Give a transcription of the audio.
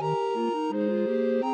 うん。